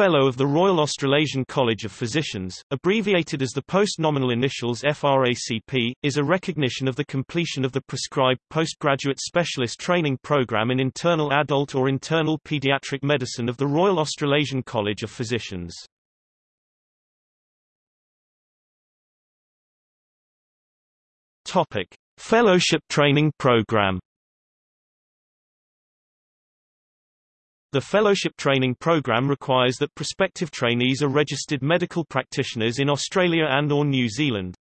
Fellow of the Royal Australasian College of Physicians, abbreviated as the post-nominal initials FRACP, is a recognition of the completion of the prescribed postgraduate specialist training program in internal adult or internal pediatric medicine of the Royal Australasian College of Physicians. Topic: Fellowship Training Program The Fellowship Training Program requires that prospective trainees are registered medical practitioners in Australia and or New Zealand.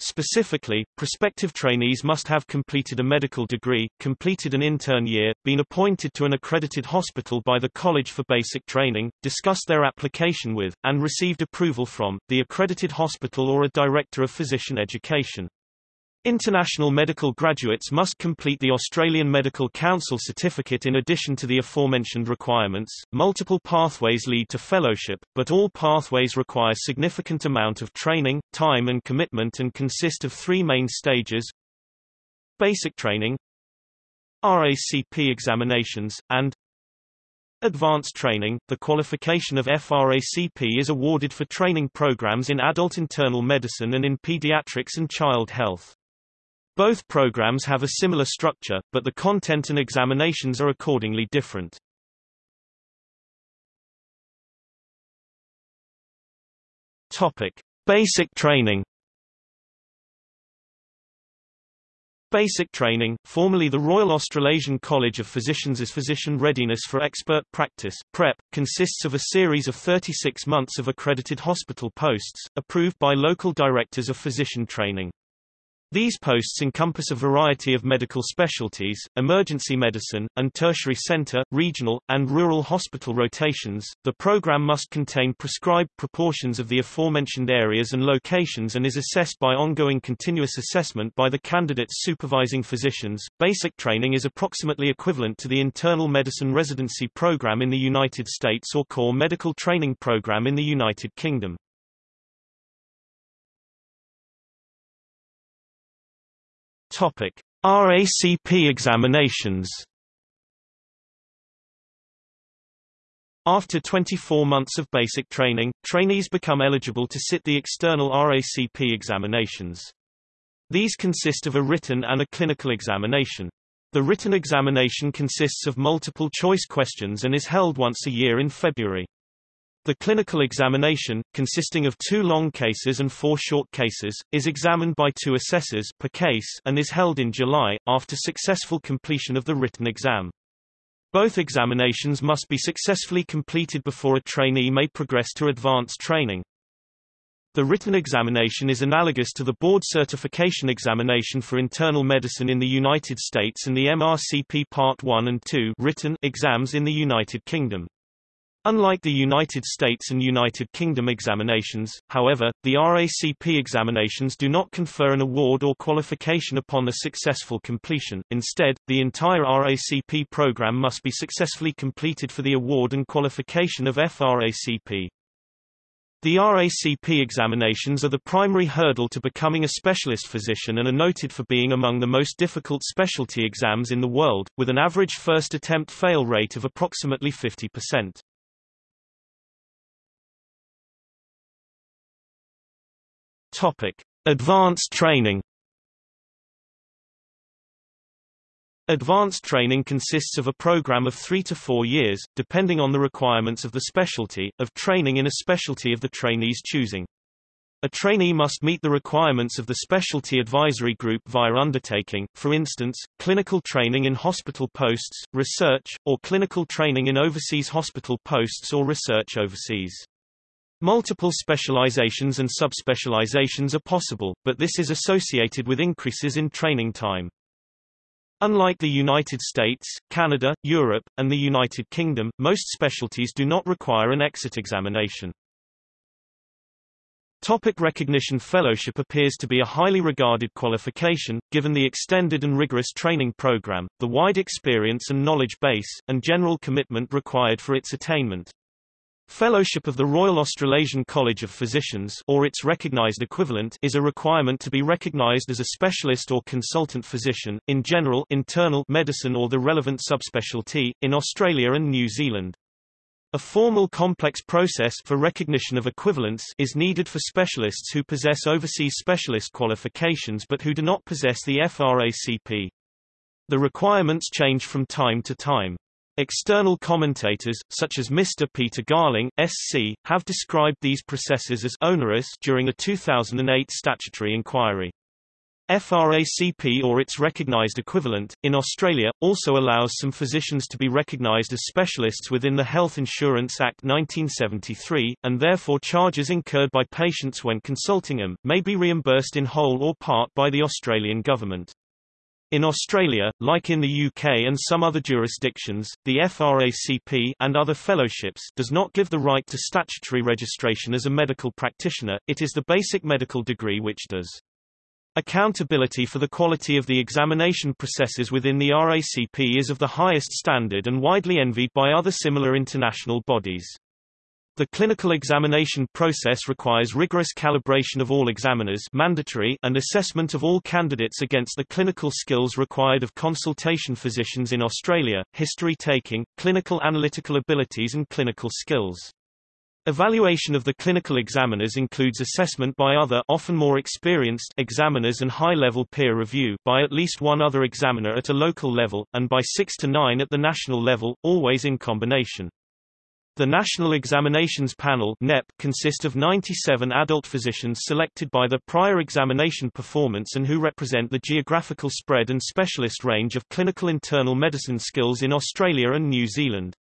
Specifically, prospective trainees must have completed a medical degree, completed an intern year, been appointed to an accredited hospital by the College for Basic Training, discussed their application with, and received approval from, the accredited hospital or a Director of Physician Education. International medical graduates must complete the Australian Medical Council certificate in addition to the aforementioned requirements. Multiple pathways lead to fellowship, but all pathways require significant amount of training, time and commitment and consist of three main stages: basic training, RACP examinations, and Advanced training, the qualification of FRACP is awarded for training programs in adult internal medicine and in pediatrics and child health. Both programs have a similar structure, but the content and examinations are accordingly different. Topic: Basic training. Basic training, formerly the Royal Australasian College of Physicians as Physician Readiness for Expert Practice PrEP, consists of a series of 36 months of accredited hospital posts, approved by local directors of physician training. These posts encompass a variety of medical specialties, emergency medicine, and tertiary center, regional, and rural hospital rotations. The program must contain prescribed proportions of the aforementioned areas and locations and is assessed by ongoing continuous assessment by the candidate's supervising physicians. Basic training is approximately equivalent to the internal medicine residency program in the United States or core medical training program in the United Kingdom. Topic: RACP examinations. After 24 months of basic training, trainees become eligible to sit the external RACP examinations. These consist of a written and a clinical examination. The written examination consists of multiple choice questions and is held once a year in February. The clinical examination, consisting of two long cases and four short cases, is examined by two assessors per case and is held in July, after successful completion of the written exam. Both examinations must be successfully completed before a trainee may progress to advanced training. The written examination is analogous to the board certification examination for internal medicine in the United States and the MRCP Part 1 and 2 written exams in the United Kingdom. Unlike the United States and United Kingdom examinations, however, the RACP examinations do not confer an award or qualification upon the successful completion, instead, the entire RACP program must be successfully completed for the award and qualification of FRACP. The RACP examinations are the primary hurdle to becoming a specialist physician and are noted for being among the most difficult specialty exams in the world, with an average first attempt fail rate of approximately 50%. Topic: Advanced training. Advanced training consists of a program of three to four years, depending on the requirements of the specialty, of training in a specialty of the trainee's choosing. A trainee must meet the requirements of the specialty advisory group via undertaking, for instance, clinical training in hospital posts, research, or clinical training in overseas hospital posts or research overseas. Multiple specializations and subspecializations are possible, but this is associated with increases in training time. Unlike the United States, Canada, Europe, and the United Kingdom, most specialties do not require an exit examination. Topic recognition Fellowship appears to be a highly regarded qualification, given the extended and rigorous training program, the wide experience and knowledge base, and general commitment required for its attainment. Fellowship of the Royal Australasian College of Physicians or its recognised equivalent is a requirement to be recognised as a specialist or consultant physician, in general internal medicine or the relevant subspecialty, in Australia and New Zealand. A formal complex process for recognition of equivalence is needed for specialists who possess overseas specialist qualifications but who do not possess the FRACP. The requirements change from time to time. External commentators, such as Mr. Peter Garling, SC, have described these processes as onerous during a 2008 statutory inquiry. FRACP or its recognized equivalent, in Australia, also allows some physicians to be recognized as specialists within the Health Insurance Act 1973, and therefore charges incurred by patients when consulting them, may be reimbursed in whole or part by the Australian government. In Australia, like in the UK and some other jurisdictions, the FRACP and other fellowships does not give the right to statutory registration as a medical practitioner, it is the basic medical degree which does. Accountability for the quality of the examination processes within the RACP is of the highest standard and widely envied by other similar international bodies. The clinical examination process requires rigorous calibration of all examiners mandatory and assessment of all candidates against the clinical skills required of consultation physicians in Australia, history taking, clinical analytical abilities and clinical skills. Evaluation of the clinical examiners includes assessment by other often more experienced examiners and high-level peer review by at least one other examiner at a local level, and by six to nine at the national level, always in combination. The National Examinations Panel NEP consist of 97 adult physicians selected by the prior examination performance and who represent the geographical spread and specialist range of clinical internal medicine skills in Australia and New Zealand.